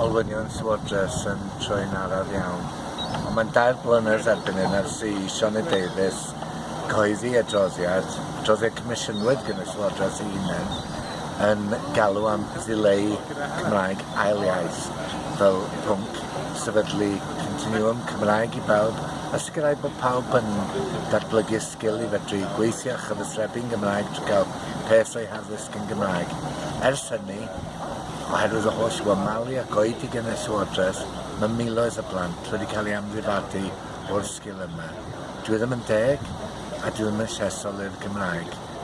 olwynion Swodres yn troi'n araf iawn. Ond mae'n dair blynedd erbyn hyn ers i Sione Davies coeddi adroddiad, adroddiad comisiynwyd gan y Llywodraeth ei hunain, yn galw am ddileu Cymraeg ail iaith fel pwnc sefydlu continuum Cymraeg i bawb a sicrhau bod pawb yn datblygu sgil i fedru gweithio a chyfysrebu'n Gymraeg trwy gael peth o'i haddysg yn Gymraeg. Ers hynny, oherwydd y holl wymalu wamalia goedig gen y Llywodraeth, mae miloedd y blant wedi cael ei amddifadu o'r sgil yma. Dwi e ddim yn deg a dwi e ddim yn llesol i'r Gymraeg.